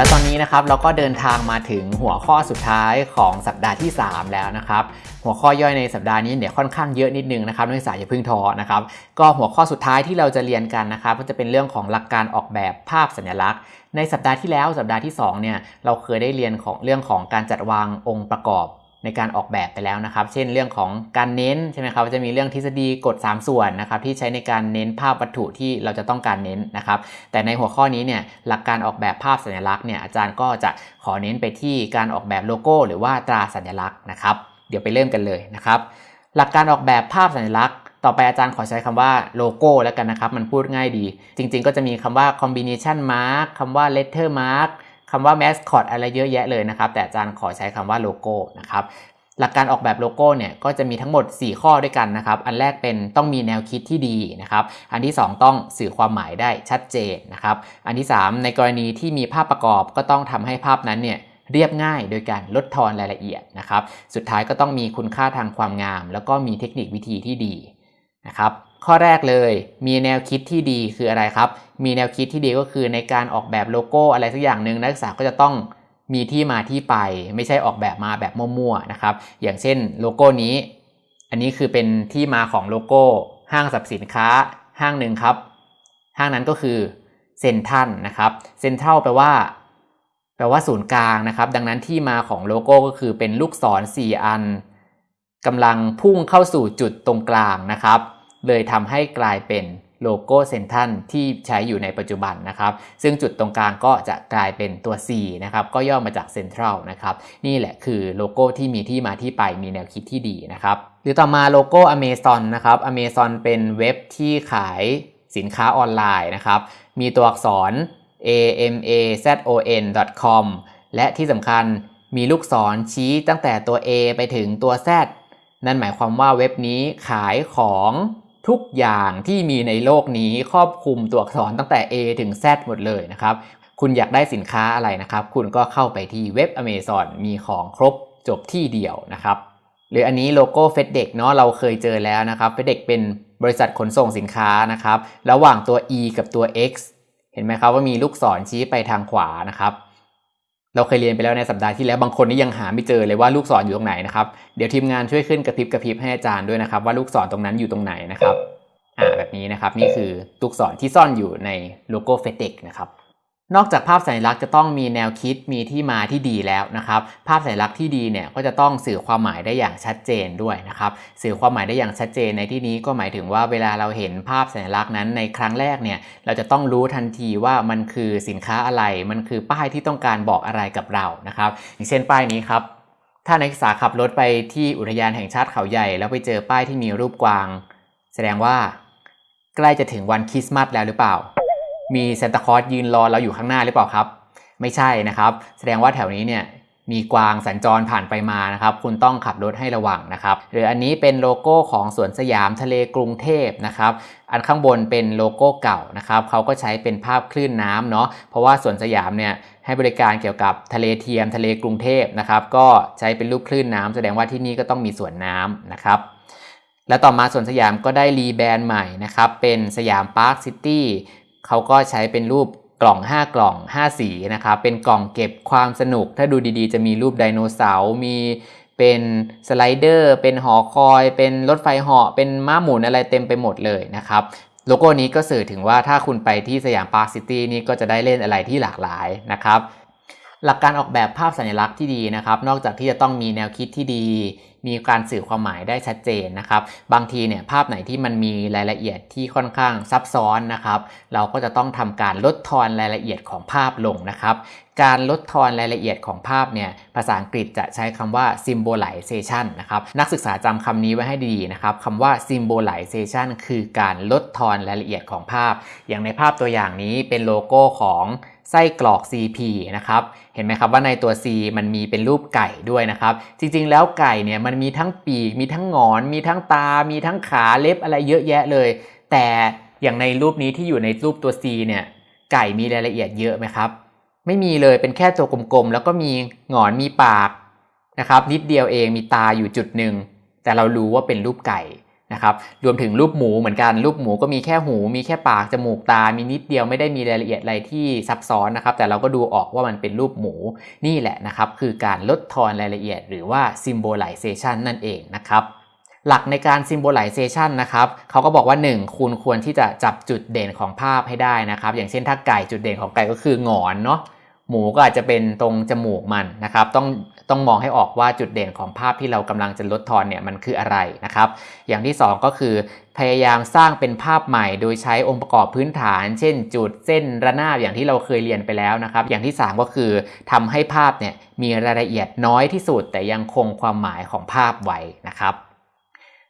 และตอนนี้นะครับเราก็เดินทางมาถึงหัวข้อสุดท้ายของสัปดาห์ที่ 3 แล้วนะครับ หัวข้อย่อยในสัปดาห์นี้เนี่ยค่อนข้างเยอะนิดนึงนะครับนักศึกษาอย่าเพิ่งท้อนะครับ ก็หัวข้อสุดท้ายที่เราจะเรียนกันนะครับก็จะเป็นเรื่องของหลักการออกแบบภาพสัญลักษณ์ ในสัปดาห์ที่แล้วสัปดาห์ที่2เนี่ยเราเคยได้เรียนของเรื่องของการจัดวางองค์ประกอบ ในการออกแบบไปแล้วนะครับ เช่นเรื่องของการเน้นใช่ไหมครับจะมีเรื่องทฤษฎีกฎ 3 ส่วนนะครับที่ใช้ในการเน้นภาพวัตถุที่เราจะต้องการเน้นนะครับ แต่ในหัวข้อนี้เนี่ยหลักการออกแบบภาพสัญลักษณ์เนี่ยอาจารย์ก็จะขอเน้นไปที่การออกแบบโลโก้ หรือว่าตราสัญลักษณ์นะครับ เดี๋ยวไปเริ่มกันเลยนะครับ หลักการออกแบบภาพสัญลักษณ์ต่อไปอาจารย์ขอใช้คำว่าโลโก้แล้วกันนะครับ มันพูดง่ายดี จริง ๆ ก็จะมีคำว่า combination mark คำว่า letter mark คำว่า mascot อะไรเยอะแยะเลยนะครับ แต่อาจารย์ขอใช้คำว่าโลโก้นะครับหลักการออกแบบโลโก้เนี่ยก็จะมีทั้งหมด 4 ข้อด้วยกันนะครับ อันแรกเป็นต้องมีแนวคิดที่ดีนะครับ อันที่ 2 ต้องสื่อความหมายได้ชัดเจนนะครับ อันที่ 3 ในกรณีที่มีภาพประกอบก็ต้องทำให้ภาพนั้นเนี่ยเรียบง่ายโดยการลดทอนรายละเอียดนะครับ สุดท้ายก็ต้องมีคุณค่าทางความงาม แล้วก็มีเทคนิควิธีที่ดีนะครับ ข้อแรกเลยมีแนวคิดที่ดีคืออะไรครับ มีแนวคิดที่ดีก็คือในการออกแบบโลโก้อะไรสักอย่างหนึ่งนักศึกษาก็จะต้องมีที่มาที่ไป ไม่ใช่ออกแบบมาแบบมั่วๆนะครับ อย่างเช่นโลโก้นี้ อันนี้คือเป็นที่มาของโลโก้ ห้างสรรพสินค้า ห้างหนึ่งครับ ห้างนั้นก็คือเซ็นทรัลนะครับเซ็นทรัลแปลว่าแปลว่าศูนย์กลางนะครับ ดังนั้นที่มาของโลโก้ก็คือเป็นลูกศร 4 อันกำลังพุ่งเข้าสู่จุดตรงกลางนะครับ เลยทำให้กลายเป็นโลโก้เซ็นทรัลที่ใช้อยู่ในปัจจุบันนะครับ ซึ่งจุดตรงกลางก็จะกลายเป็นตัว C นะครับ ก็ย่อมาจากเซ็นทรัลนะครับ นี่แหละคือโลโก้ที่มีที่มาที่ไปมีแนวคิดที่ดีนะครับ หรือต่อมาโลโก้ Amazon นะครับ Amazon เป็นเว็บที่ขายสินค้าออนไลน์นะครับ มีตัวอักษร a m a z o n com และที่สำคัญมีลูกศรชี้ตั้งแต่ตัว A ไปถึงตัว Z นั่นหมายความว่าเว็บนี้ขายของ ทุกอย่างที่มีในโลกนี้ครอบคลุมตัวอักษรตั้งแต่ A ถึง Z หมดเลยนะครับ คุณอยากได้สินค้าอะไรนะครับ คุณก็เข้าไปที่เว็บ Amazon มีของครบจบที่เดียวนะครับ หรืออันนี้โลโก้ FedEx เนาะเราเคยเจอแล้วนะครับ FedEx เป็นบริษัทขนส่งสินค้านะครับ ระหว่างตัว E กับตัว X เห็นไหมครับว่ามีลูกศรชี้ไปทางขวานะครับ เราเคยเรียนไปแล้วในสัปดาห์ที่แล้วบางคนนี่ยังหาไม่เจอเลยว่าลูกศรออยู่ตรงไหนนะครับเดี๋ยวทีมงานช่วยขึ้นกระพริบกระพริบให้อาจารย์ด้วยนะครับว่าลูกศรตรงนั้นอยู่ตรงไหนนะครับอ่าแบบนี้นะครับนี่คือลูกศรที่ซ่อนอยู่ในโลโก้เฟติกนะครับ นอกจากภาพสัญลักษณ์จะต้องมีแนวคิดมีที่มาที่ดีแล้วนะครับ ภาพสัญลักษณ์ที่ดีเนี่ยก็จะต้องสื่อความหมายได้อย่างชัดเจนด้วยนะครับสื่อความหมายได้อย่างชัดเจนในที่นี้ก็หมายถึงว่าเวลาเราเห็นภาพสัญลักษณ์นั้นในครั้งแรกเนี่ยเราจะต้องรู้ทันทีว่ามันคือสินค้าอะไร มันคือป้ายที่ต้องการบอกอะไรกับเรานะครับอย่างเช่นป้ายนี้ครับถ้านักศึกษาขับรถไปที่อุทยานแห่งชาติเขาใหญ่ แล้วไปเจอป้ายที่มีรูปกวาง แสดงว่า ใกล้จะถึงวันคริสต์มาสแล้วหรือเปล่า มีซานตาคลอสยืนรอเราอยู่ข้างหน้าหรือเปล่าครับ ไม่ใช่นะครับ แสดงว่าแถวนี้เนี่ยมีกวางสัญจรผ่านไปมานะครับ คุณต้องขับรถให้ระวังนะครับ หรืออันนี้เป็นโลโก้ของสวนสยามทะเลกรุงเทพนะครับ อันข้างบนเป็นโลโก้เก่านะครับเขาก็ใช้เป็นภาพคลื่นน้ำเนาะ เพราะว่าสวนสยามเนี่ยให้บริการเกี่ยวกับทะเลเทียมทะเลกรุงเทพนะครับ ก็ใช้เป็นรูปคลื่นน้ำแสดงว่าที่นี่ก็ต้องมีสวนน้ำนะครับ แล้วต่อมาสวนสยามก็ได้รีแบรนด์ใหม่นะครับ เป็นสยามพาร์คซิตี้ เขาก็ใช้เป็นรูปกล่อง 5 กล่อง 5 สีนะครับ เป็นกล่องเก็บความสนุก ถ้าดูดีๆ จะมีรูปไดโนเสาร์ มีเป็นสไลเดอร์ เป็นหอคอย เป็นรถไฟเหาะ เป็นม้าหมุนอะไรเต็มไปหมดเลยนะครับโลโก้นี้ก็สื่อถึงว่าถ้าคุณไปที่สยามพาร์คซิตี้นี่ก็จะได้เล่นอะไรที่หลากหลายนะครับ หลักการออกแบบภาพสัญลักษณ์ที่ดีนะครับ นอกจากที่จะต้องมีแนวคิดที่ดี มีการสื่อความหมายได้ชัดเจนนะครับ บางทีเนี่ยภาพไหนที่มันมีรายละเอียดที่ค่อนข้างซับซ้อนนะครับ เราก็จะต้องทำการลดทอนรายละเอียดของภาพลงนะครับ การลดทอนรายละเอียดของภาพเนี่ยภาษาอังกฤษจะใช้คำว่า symbolization นะครับนักศึกษาจำคำนี้ไว้ให้ดีนะครับคำว่า symbolization คือการลดทอนรายละเอียดของภาพ อย่างในภาพตัวอย่างนี้เป็นโลโก้ของ ไส้กรอก CP นะครับ เห็นไหมครับว่าในตัว C มันมีเป็นรูปไก่ด้วยนะครับ จริงๆ แล้วไก่เนี่ยมันมีทั้งปีก มีทั้งงอน มีทั้งตา มีทั้งขาเล็บอะไรเยอะแยะเลย แต่อย่างในรูปนี้ที่อยู่ในรูปตัว C เนี่ยไก่มีรายละเอียดเยอะไหมครับ ไม่มีเลยเป็นแค่ตัวกลมๆ แล้วก็มีงอนมีปากนะครับนิดเดียวเองมีตาอยู่จุดหนึ่งแต่เรารู้ว่าเป็นรูปไก่ นะครับรวมถึงรูปหมูเหมือนกันรูปหมูก็มีแค่หูมีแค่ปากจมูกตา มีนิดเดียวไม่ได้มีรายละเอียดอะไรที่ซับซ้อนนะครับ แต่เราก็ดูออกว่ามันเป็นรูปหมูนี่แหละนะครับ คือการลดทอนรายละเอียด หรือว่า symbolization นั่นเองนะครับหลักในการ symbolization นะครับเขาก็บอกว่า 1 คุณควรที่จะจับจุดเด่นของภาพให้ได้นะครับ อย่างเช่นถ้าไก่จุดเด่นของไก่ก็คือหงอนเนาะ หมูก็อาจจะเป็นตรงจมูกมันนะครับ ต้องต้องมองให้ออกว่าจุดเด่นของภาพที่เรากำลังจะลดทอนเนี่ยมันคืออะไรนะครับ อย่างที่ 2 ก็คือพยายามสร้างเป็นภาพใหม่ โดยใช้องค์ประกอบพื้นฐาน เช่น จุดเส้นระนาบอย่างที่เราเคยเรียนไปแล้วนะครับ อย่างที่ 3 ก็คือทำให้ภาพเนี่ยมีรายละเอียดน้อยที่สุด แต่ยังคงความหมายของภาพไว้นะครับ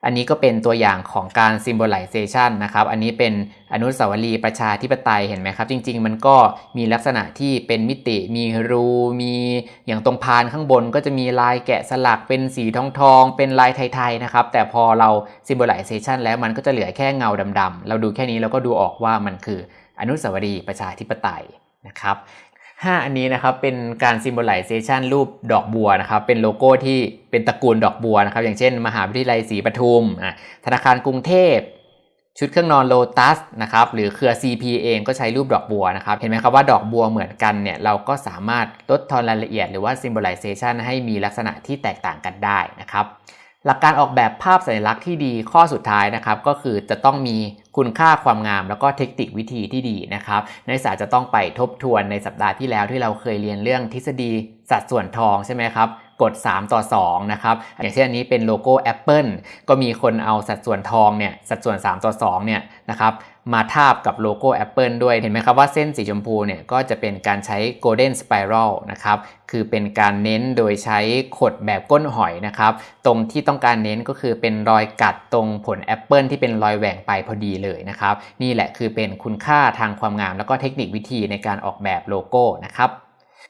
อันนี้ก็เป็นตัวอย่างของการ symbolization นะครับ อันนี้เป็นอนุสาวรีย์ประชาธิปไตยเห็นไหมครับ จริง ๆ มันก็มีลักษณะที่เป็นมิติ มีรู มีอย่างตรงพานข้างบนก็จะมีลายแกะสลักเป็นสีทองทอง เป็นลายไทย ๆ นะครับ แต่พอเรา symbolization แล้วมันก็จะเหลือแค่เงาดำๆ เราดูแค่นี้เราก็ดูออกว่ามันคืออนุสาวรีย์ประชาธิปไตยนะครับ 5 อันนี้นะครับเป็นการ symbolization รูปดอกบัวนะครับเป็นโลโก้ที่เป็นตระกูลดอกบัวนะครับอย่างเช่น มหาวิทยาลัยศรีปทุมธนาคารกรุงเทพ ชุดเครื่องนอนโลตัสนะครับหรือเครือ CP เองก็ใช้รูปดอกบัวนะครับเห็นไหมครับว่าดอกบัวเหมือนกันเนี่ยเราก็สามารถลดทอนรายละเอียดหรือว่า symbolization ให้มีลักษณะที่แตกต่างกันได้นะครับ หลักการออกแบบภาพสัญลักษณ์ที่ดีข้อสุดท้ายนะครับก็คือจะต้องมีคุณค่าความงามแล้วก็เทคนิควิธีที่ดีนะครับนักศึกษาจะต้องไปทบทวนในสัปดาห์ที่แล้วที่เราเคยเรียนเรื่องทฤษฎีสัดส่วนทองใช่ไหมครับกด 3 ต่อ 2 นะครับ อย่างเช่นอันนี้เป็นโลโก้ Apple ก็มีคนเอาสัดส่วนทองเนี่ย สัดส่วน 3 ต่อ 2 เนี่ยนะครับ มาทาบกับโลโก้ Apple ด้วย เห็นไหมครับว่าเส้นสีชมพูเนี่ยก็จะเป็นการใช้ Golden Spiral นะครับ คือเป็นการเน้นโดยใช้ขดแบบก้นหอยนะครับ ตรงที่ต้องการเน้นก็คือเป็นรอยกัดตรงผลแอปเปิลที่เป็นรอยแหว่งไปพอดีเลยนะครับ นี่แหละคือเป็นคุณค่าทางความงาม แล้วก็เทคนิควิธีในการออกแบบโลโก้นะครับ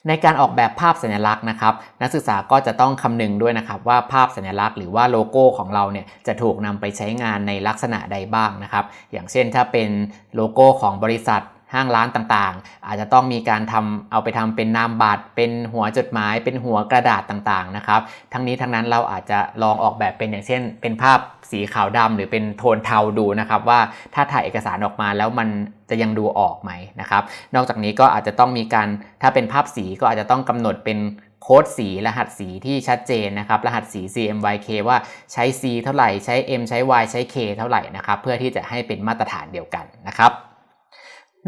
ในการออกแบบภาพสัญลักษณ์นะครับ นักศึกษาก็จะต้องคำนึงด้วยนะครับว่าภาพสัญลักษณ์หรือว่าโลโก้ของเราเนี่ยจะถูกนำไปใช้งานในลักษณะใดบ้างนะครับ อย่างเช่นถ้าเป็นโลโก้ของบริษัท ห้างร้านต่างๆ อาจจะต้องมีการทำเอาไปทำเป็นนามบัตรเป็นหัวจดหมาย เป็นหัวกระดาษต่างๆนะครับ ทั้งนี้ทั้งนั้นเราอาจจะลองออกแบบเป็นอย่างเช่น เป็นภาพสีขาวดำหรือเป็นโทนเทาดูนะครับว่าถ้าถ่ายเอกสารออกมาแล้วมันจะยังดูออกไหมนะครับ นอกจากนี้ก็อาจจะต้องมีการถ้าเป็นภาพสีก็อาจจะต้องกำหนดเป็นโค้ดสีรหัสสีที่ชัดเจนนะครับ รหัสสี CMYK ว่าใช้ C เท่าไหร่ ใช้ M ใช้ Y ใช้ K เท่าไหร่นะครับ เพื่อที่จะให้เป็นมาตรฐานเดียวกันนะครับ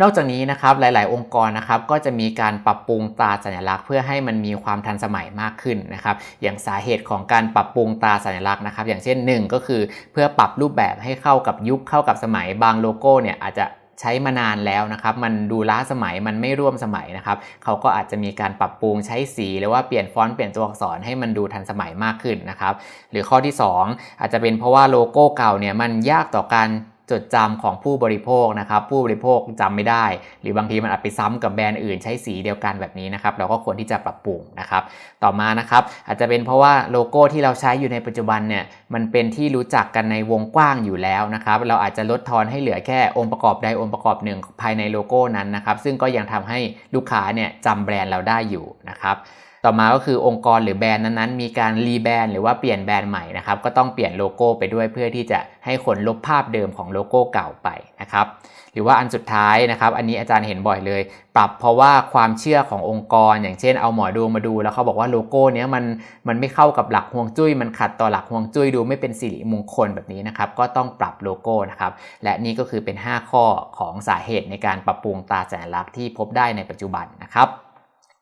นอกจากนี้นะครับหลาย ๆ องค์กรนะครับก็จะมีการปรับปรุงตราสัญลักษณ์ เพื่อให้มันมีความทันสมัยมากขึ้นนะครับอย่างสาเหตุของการปรับปรุงตราสัญลักษณ์นะครับ อย่างเช่น 1 ก็คือเพื่อปรับรูปแบบให้เข้ากับยุคเข้ากับสมัยบางโลโก้เนี่ยอาจจะใช้มานานแล้วนะครับ มันดูล้าสมัย มันไม่ร่วมสมัยนะครับ เขาก็อาจจะมีการปรับปรุงใช้สีหรือว่าเปลี่ยนฟอนต์เปลี่ยนตัวอักษรให้มันดูทันสมัยมากขึ้นนะครับ หรือข้อที่ 2 อาจจะเป็นเพราะว่าโลโก้เก่าเนี่ยมันยากต่อการ จดจำของผู้บริโภคนะครับ ผู้บริโภคจำไม่ได้ หรือบางทีมันอาจไปซ้ำกับแบรนด์อื่นใช้สีเดียวกันแบบนี้นะครับเราก็ควรที่จะปรับปรุงนะครับ ต่อมานะครับอาจจะเป็นเพราะว่าโลโก้ที่เราใช้อยู่ในปัจจุบันเนี่ยมันเป็นที่รู้จักกันในวงกว้างอยู่แล้วนะครับ เราอาจจะลดทอนให้เหลือแค่องค์ประกอบใดองค์ประกอบหนึ่งภายในโลโก้นั้นนะครับ ซึ่งก็ยังทำให้ลูกค้าเนี่ยจำแบรนด์เราได้อยู่นะครับ ต่อมาก็คือองค์กรหรือแบรนด์นั้นๆ มีการรีแบรนด์หรือว่าเปลี่ยนแบรนด์ใหม่นะครับก็ต้องเปลี่ยนโลโก้ไปด้วยเพื่อที่จะให้คนลบภาพเดิมของโลโก้เก่าไปนะครับหรือว่าอันสุดท้ายนะครับ อันนี้อาจารย์เห็นบ่อยเลย ปรับเพราะว่าความเชื่อขององค์กร อย่างเช่นเอาหมอดูมาดูแล้วเขาบอกว่าโลโก้เนี้ยมันมันไม่เข้ากับหลักฮวงจุ้ย มันขัดต่อหลักฮวงจุ้ยดูไม่เป็นสิริมงคลแบบนี้นะครับ ก็ต้องปรับโลโก้นะครับ และนี่ก็คือเป็น 5 ข้อของสาเหตุในการปรับปรุงตาสัญลักษณ์ที่พบได้ในปัจจุบันนะครับ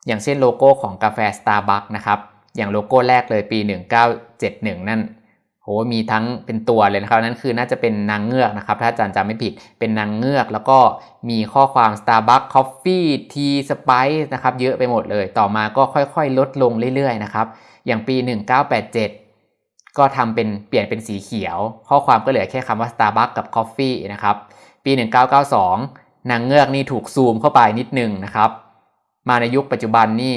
อย่างเช่นโลโก้ของกาแฟ Starbucks นะครับ อย่างโลโก้แรกเลยปี 1971 นั่นโหมีทั้งเป็นตัวเลยนะครับ นั่นคือน่าจะเป็นนางเงือกนะครับ ถ้าอาจารย์จำไม่ผิดเป็นนางเงือก แล้วก็มีข้อความ Starbucks Coffee Tea Spice นะครับ เยอะไปหมดเลย ต่อมาก็ค่อยๆ ลดลงเรื่อยๆนะครับ อย่างปี 1987 ก็ทำเป็นเปลี่ยนเป็นสีเขียว ข้อความก็เหลือแค่คำว่า Starbucks กับ Coffee นะครับ ปี 1992 นางเงือกนี่ถูกซูมเข้าไปนิดนึงนะครับ มาในยุคปัจจุบันนี่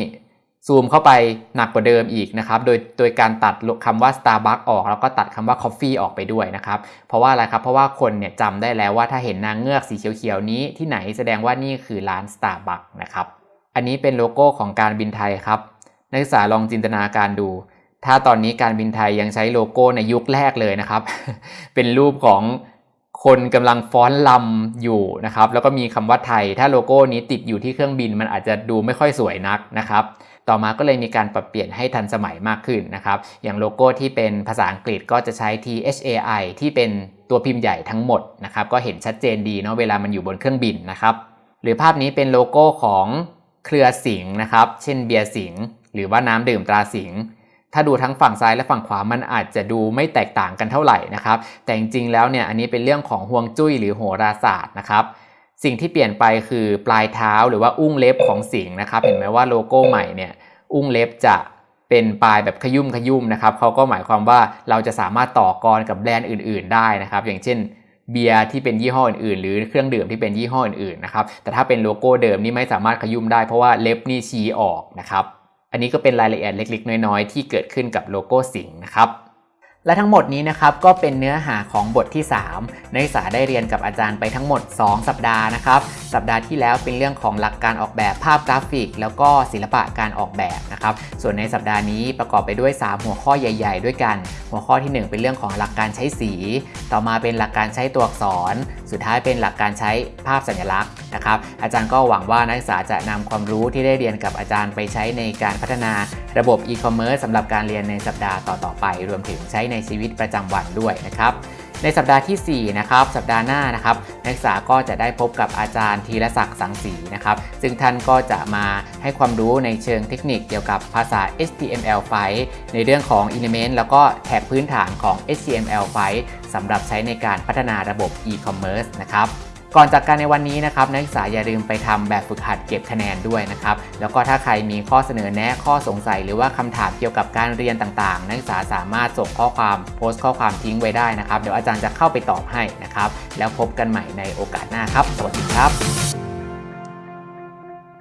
ซูมเข้าไปหนักกว่าเดิมอีกนะครับ โดยโดยการตัดคำว่า Starbucks ออก แล้วก็ตัดคำว่า Coffee ออกไปด้วยนะครับ เพราะว่าอะไรครับ เพราะว่าคนเนี่ยจำได้แล้วว่าถ้าเห็นนางเงือกสีเขียวๆนี้ที่ไหนแสดงว่านี่คือร้าน Starbucks นะครับ อันนี้เป็นโลโก้ของการบินไทยครับ นักศึกษาลองจินตนาการดู ถ้าตอนนี้การบินไทยยังใช้โลโก้ในยุคแรกเลยนะครับ เป็นรูปของ คนกำลังฟ้อนลำอยู่นะครับ แล้วก็มีคำว่าไทย ถ้าโลโก้นี้ติดอยู่ที่เครื่องบินมันอาจจะดูไม่ค่อยสวยนักนะครับ ต่อมาก็เลยมีการปรับเปลี่ยนให้ทันสมัยมากขึ้นนะครับ อย่างโลโก้ที่เป็นภาษาอังกฤษก็จะใช้ THAI ที่เป็นตัวพิมพ์ใหญ่ทั้งหมดนะครับ ก็เห็นชัดเจนดีเนาะเวลามันอยู่บนเครื่องบินนะครับ หรือภาพนี้เป็นโลโก้ของเครือสิงห์นะครับ เช่นเบียร์สิงห์หรือว่าน้ำดื่มตราสิงห์ ถ้าดูทั้งฝั่งซ้ายและฝั่งขวามันอาจจะดูไม่แตกต่างกันเท่าไหร่นะครับ แต่จริงๆแล้วเนี่ยอันนี้เป็นเรื่องของฮวงจุ้ยหรือโหราศาสตร์นะครับสิ่งที่เปลี่ยนไปคือปลายเท้าหรือว่าอุ้งเล็บของสิงห์นะครับ เห็นไหมว่าโลโก้ใหม่เนี่ยอุ้งเล็บจะเป็นปลายแบบขยุ้มขยุ้มนะครับเขาก็หมายความว่าเราจะสามารถต่อกรกับแบรนด์อื่น ๆ ได้นะครับ อย่างเช่นเบียร์ที่เป็นยี่ห้ออื่นๆ หรือเครื่องดื่มที่เป็นยี่ห้ออื่นๆนะครับแต่ถ้าเป็นโลโก้เดิมนี่ไม่สามารถขยุ่มได้เพราะว่าเล็บนี่ชี้ออกนะครับ อันนี้ก็เป็นรายละเอียดเล็กๆ น้อยๆ ที่เกิดขึ้นกับโลโก้สิงห์นะครับและทั้งหมดนี้นะครับก็เป็นเนื้อหาของบทที่ 3 นักศึกษาได้เรียนกับอาจารย์ไปทั้งหมด 2 สัปดาห์นะครับ สัปดาห์ที่แล้วเป็นเรื่องของหลักการออกแบบภาพกราฟิก แล้วก็ศิลปะการออกแบบนะครับส่วนในสัปดาห์นี้ประกอบไปด้วย 3 หัวข้อใหญ่ ๆ ด้วยกัน หัวข้อที่ 1 เป็นเรื่องของหลักการใช้สี ต่อมาเป็นหลักการใช้ตัวอักษร สุดท้ายเป็นหลักการใช้ภาพสัญลักษณ์นะครับอาจารย์ก็หวังว่านักศึกษาจะนำความรู้ที่ได้เรียนกับอาจารย์ไปใช้ในการพัฒนาระบบอีคอมเมิร์ซสำหรับการเรียนในสัปดาห์ต่อๆไป รวมถึงใช้ในชีวิตประจำวันด้วยนะครับ ในสัปดาห์ทีสี่ 4 นะครับ สัปดาห์หน้านะครับนักศึกษาก็จะได้พบกับอาจารย์ธีรศักดิ์สังสีนะครับ ซึ่งท่านก็จะมาให้ความรู้ในเชิงเทคนิคเกี่ยวกับภาษา HTML5 ในเรื่องของ Element แล้วก็แท็กพื้นฐานของ HTML5 สำหรับใช้ในการพัฒนาระบบ e-commerce นะครับ ก่อนจากการในวันนี้นะครับนักศึกษาอย่าลืมไปทำแบบฝึกหัดเก็บคะแนนด้วยนะครับแล้วก็ถ้าใครมีข้อเสนอแนะข้อสงสัย หรือว่าคำถามเกี่ยวกับการเรียนต่างๆ นักศึกษาสามารถส่งข้อความโพสต์ข้อความทิ้งไว้ได้นะครับเดี๋ยวอาจารย์จะเข้าไปตอบให้นะครับแล้วพบกันใหม่ในโอกาสหน้าครับ สวัสดีครับ